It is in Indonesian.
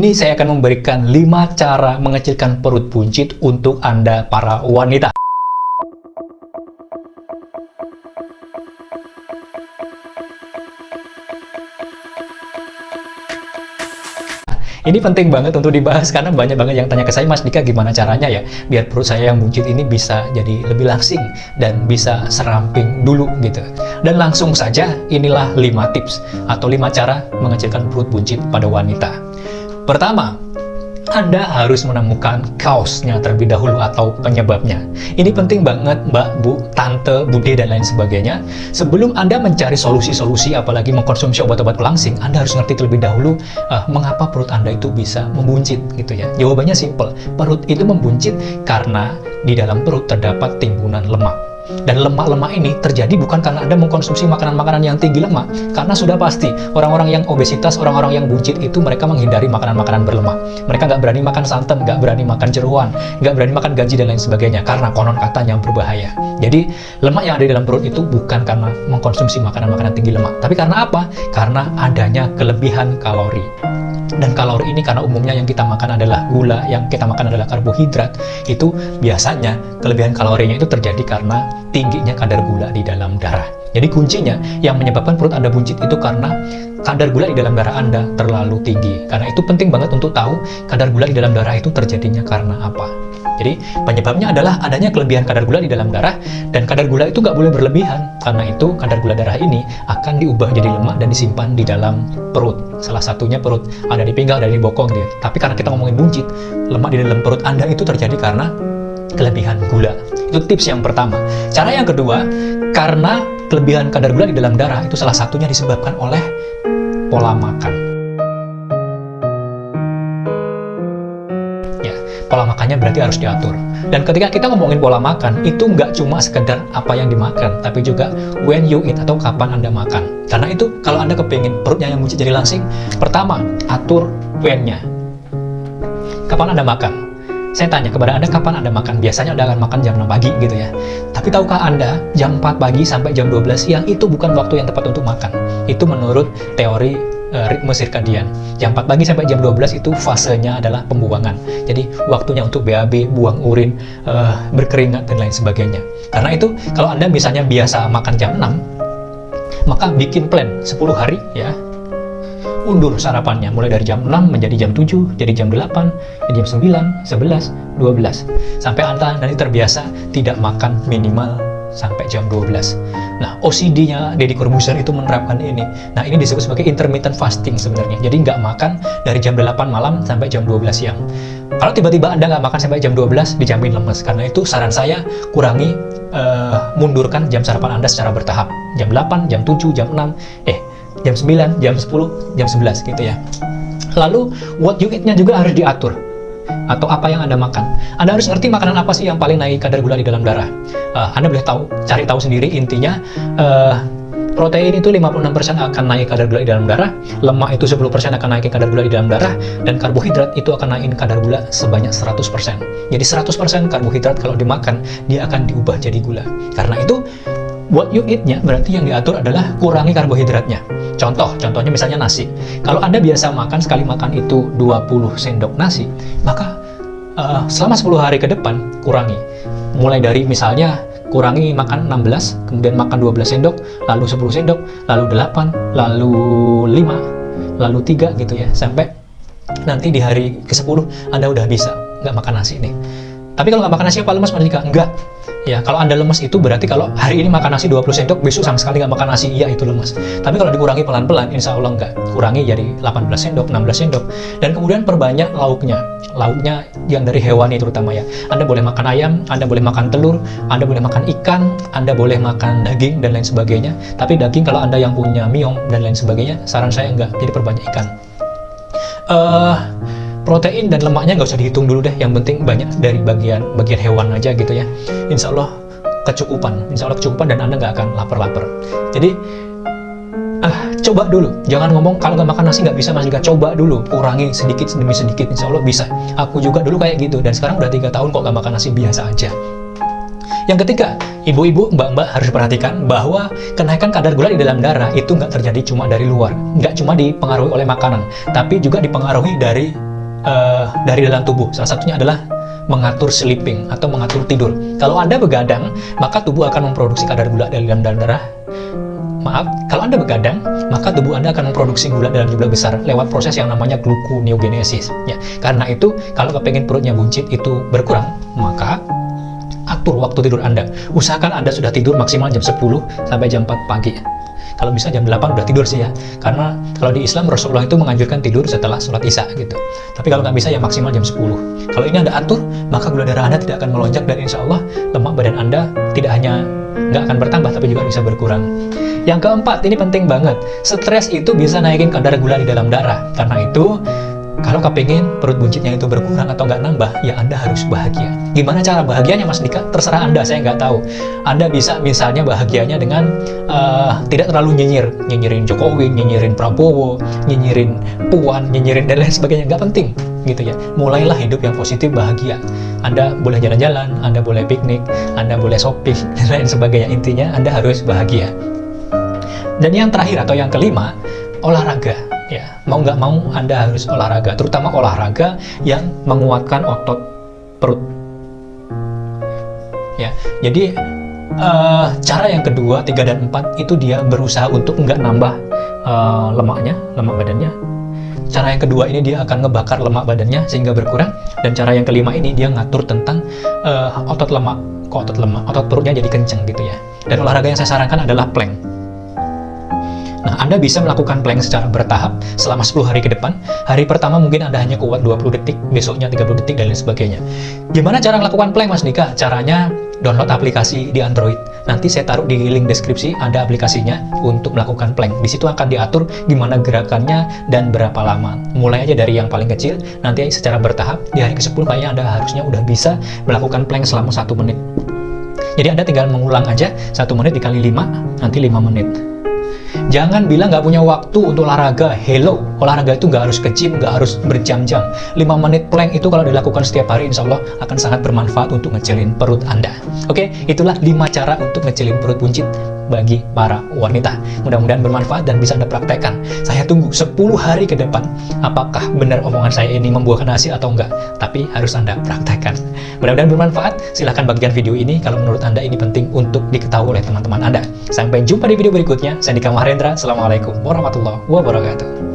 ini saya akan memberikan 5 cara mengecilkan perut buncit untuk Anda para wanita. Ini penting banget untuk dibahas karena banyak banget yang tanya ke saya, Mas Dika gimana caranya ya biar perut saya yang buncit ini bisa jadi lebih langsing dan bisa seramping dulu gitu. Dan langsung saja inilah 5 tips atau 5 cara mengecilkan perut buncit pada wanita. Pertama, anda harus menemukan kaosnya terlebih dahulu atau penyebabnya. Ini penting banget Mbak, Bu, Tante, Bude, dan lain sebagainya. Sebelum Anda mencari solusi-solusi, apalagi mengkonsumsi obat-obat pelangsing, Anda harus ngerti terlebih dahulu uh, mengapa perut Anda itu bisa membuncit gitu ya. Jawabannya simple, perut itu membuncit karena di dalam perut terdapat timbunan lemak. Dan lemak-lemak ini terjadi bukan karena Anda mengkonsumsi makanan-makanan yang tinggi lemak, karena sudah pasti orang-orang yang obesitas, orang-orang yang buncit itu mereka menghindari makanan-makanan berlemak. Mereka nggak berani makan santan, nggak berani makan jeruan, nggak berani makan gaji dan lain sebagainya, karena konon katanya berbahaya. Jadi, lemak yang ada di dalam perut itu bukan karena mengkonsumsi makanan-makanan tinggi lemak, tapi karena apa? Karena adanya kelebihan kalori. Dan kalori ini karena umumnya yang kita makan adalah gula, yang kita makan adalah karbohidrat, itu biasanya kelebihan kalorinya itu terjadi karena tingginya kadar gula di dalam darah. Jadi kuncinya yang menyebabkan perut Anda buncit itu karena kadar gula di dalam darah Anda terlalu tinggi. Karena itu penting banget untuk tahu kadar gula di dalam darah itu terjadinya karena apa. Jadi penyebabnya adalah adanya kelebihan kadar gula di dalam darah dan kadar gula itu nggak boleh berlebihan. Karena itu kadar gula darah ini akan diubah jadi lemak dan disimpan di dalam perut. Salah satunya perut ada di pinggang, ada di bokong dia. Tapi karena kita ngomongin buncit, lemak di dalam perut Anda itu terjadi karena kelebihan gula. Itu tips yang pertama. Cara yang kedua, karena kelebihan kadar gula di dalam darah itu salah satunya disebabkan oleh pola makan. Ya, pola makannya berarti harus diatur. Dan ketika kita ngomongin pola makan, itu nggak cuma sekedar apa yang dimakan, tapi juga when you eat atau kapan Anda makan. Karena itu, kalau Anda kepingin perutnya yang buncit jadi langsing, pertama, atur when-nya. Kapan Anda makan? Saya tanya kepada Anda kapan Anda makan? Biasanya Anda akan makan jam 6 pagi gitu ya. Tapi tahukah Anda jam 4 pagi sampai jam 12 siang itu bukan waktu yang tepat untuk makan. Itu menurut teori uh, ritme sirkadian. Jam 4 pagi sampai jam 12 itu fasenya adalah pembuangan. Jadi waktunya untuk BAB, buang urin, uh, berkeringat dan lain sebagainya. Karena itu kalau Anda misalnya biasa makan jam 6, maka bikin plan 10 hari ya undur sarapannya mulai dari jam 6 menjadi jam 7, jadi jam 8, jadi jam 9, 11, 12 sampai Anda nanti terbiasa tidak makan minimal sampai jam 12 nah OCD-nya Deddy Corbuzier itu menerapkan ini. Nah ini disebut sebagai intermittent fasting sebenarnya. Jadi nggak makan dari jam 8 malam sampai jam 12 siang. Kalau tiba-tiba Anda nggak makan sampai jam 12 dijamin lemes. Karena itu saran saya kurangi uh, mundurkan jam sarapan Anda secara bertahap. Jam 8, jam 7, jam 6 eh jam 9, jam 10, jam 11 gitu ya. Lalu what you eat-nya juga harus diatur. Atau apa yang Anda makan. Anda harus ngerti makanan apa sih yang paling naik kadar gula di dalam darah. Uh, anda boleh tahu, cari tahu sendiri intinya uh, protein itu 56% akan naik kadar gula di dalam darah, lemak itu 10% akan naik kadar gula di dalam darah, dan karbohidrat itu akan naik kadar gula sebanyak 100%. Jadi 100% karbohidrat kalau dimakan, dia akan diubah jadi gula. Karena itu, what you eat-nya berarti yang diatur adalah kurangi karbohidratnya. Contoh, contohnya misalnya nasi. Kalau Anda biasa makan sekali makan itu 20 sendok nasi, maka uh, selama 10 hari ke depan kurangi. Mulai dari misalnya kurangi makan 16, kemudian makan 12 sendok, lalu 10 sendok, lalu 8, lalu 5, lalu 3 gitu ya, sampai nanti di hari ke-10 Anda udah bisa nggak makan nasi nih. Tapi kalau nggak makan nasi apa lemas Mas Enggak. Ya, kalau Anda lemes itu berarti kalau hari ini makan nasi 20 sendok, besok sama sekali nggak makan nasi, iya itu lemes. Tapi kalau dikurangi pelan-pelan, insya Allah nggak. Kurangi jadi 18 sendok, 16 sendok. Dan kemudian perbanyak lauknya. Lauknya yang dari hewani terutama ya. Anda boleh makan ayam, Anda boleh makan telur, Anda boleh makan ikan, Anda boleh makan daging, dan lain sebagainya. Tapi daging kalau Anda yang punya miom dan lain sebagainya, saran saya nggak. Jadi perbanyak ikan. Uh, protein dan lemaknya nggak usah dihitung dulu deh. Yang penting banyak dari bagian bagian hewan aja gitu ya. Insya Allah kecukupan. Insya Allah kecukupan dan anda nggak akan lapar-lapar. Jadi ah coba dulu. Jangan ngomong kalau nggak makan nasi nggak bisa mas juga coba dulu. Kurangi sedikit demi sedikit. Insya Allah bisa. Aku juga dulu kayak gitu. Dan sekarang udah tiga tahun kok nggak makan nasi. Biasa aja. Yang ketiga, ibu-ibu, mbak-mbak harus perhatikan bahwa kenaikan kadar gula di dalam darah itu nggak terjadi cuma dari luar, nggak cuma dipengaruhi oleh makanan, tapi juga dipengaruhi dari uh, dari dalam tubuh. Salah satunya adalah mengatur sleeping atau mengatur tidur. Kalau Anda begadang, maka tubuh akan memproduksi kadar gula dalam darah Maaf, kalau Anda begadang, maka tubuh Anda akan memproduksi gula dalam jumlah besar lewat proses yang namanya gluconeogenesis. Ya, karena itu, kalau kepengen perutnya buncit itu berkurang, maka atur waktu tidur Anda. Usahakan Anda sudah tidur maksimal jam 10 sampai jam 4 pagi. Kalau bisa jam 8 udah tidur sih ya. Karena kalau di Islam Rasulullah itu menganjurkan tidur setelah sholat isya gitu. Tapi kalau nggak bisa ya maksimal jam 10. Kalau ini Anda atur, maka gula darah Anda tidak akan melonjak dan insya Allah lemak badan Anda tidak hanya nggak akan bertambah tapi juga bisa berkurang. Yang keempat, ini penting banget. Stres itu bisa naikin kadar gula di dalam darah. Karena itu, kalau kepingin perut buncitnya itu berkurang atau nggak nambah, ya Anda harus bahagia. Gimana cara bahagianya Mas Dika? Terserah Anda, saya nggak tahu. Anda bisa misalnya bahagianya dengan uh, tidak terlalu nyinyir. Nyinyirin Jokowi, nyinyirin Prabowo, nyinyirin Puan, nyinyirin dan lain sebagainya. Nggak penting gitu ya. Mulailah hidup yang positif, bahagia. Anda boleh jalan-jalan, Anda boleh piknik, Anda boleh shopping, dan lain sebagainya. Intinya Anda harus bahagia. Dan yang terakhir atau yang kelima, olahraga. Mau nggak mau Anda harus olahraga, terutama olahraga yang menguatkan otot perut. Ya, jadi uh, cara yang kedua, tiga dan empat itu dia berusaha untuk nggak nambah uh, lemaknya, lemak badannya. Cara yang kedua ini dia akan ngebakar lemak badannya sehingga berkurang. Dan cara yang kelima ini dia ngatur tentang uh, otot lemak, otot lemak, otot perutnya jadi kenceng gitu ya. Dan olahraga yang saya sarankan adalah plank. Anda bisa melakukan plank secara bertahap selama 10 hari ke depan. Hari pertama mungkin Anda hanya kuat 20 detik, besoknya 30 detik, dan lain sebagainya. Gimana cara melakukan plank, Mas Nika? Caranya download aplikasi di Android. Nanti saya taruh di link deskripsi, ada aplikasinya untuk melakukan plank. Di situ akan diatur gimana gerakannya dan berapa lama. Mulai aja dari yang paling kecil, nanti secara bertahap, di hari ke-10 kayaknya Anda harusnya udah bisa melakukan plank selama satu menit. Jadi Anda tinggal mengulang aja, satu menit dikali 5, nanti 5 menit. Jangan bilang nggak punya waktu untuk olahraga. Hello, olahraga itu nggak harus ke gym, nggak harus berjam-jam. 5 menit plank itu kalau dilakukan setiap hari, insya Allah akan sangat bermanfaat untuk ngecilin perut Anda. Oke, itulah 5 cara untuk ngecilin perut buncit bagi para wanita. Mudah-mudahan bermanfaat dan bisa Anda praktekkan. Saya tunggu 10 hari ke depan apakah benar omongan saya ini membuahkan hasil atau enggak. Tapi harus Anda praktekkan. Mudah-mudahan bermanfaat. Silahkan bagian video ini kalau menurut Anda ini penting untuk diketahui oleh teman-teman Anda. Sampai jumpa di video berikutnya. Saya Dika Mahendra. Assalamualaikum warahmatullahi wabarakatuh.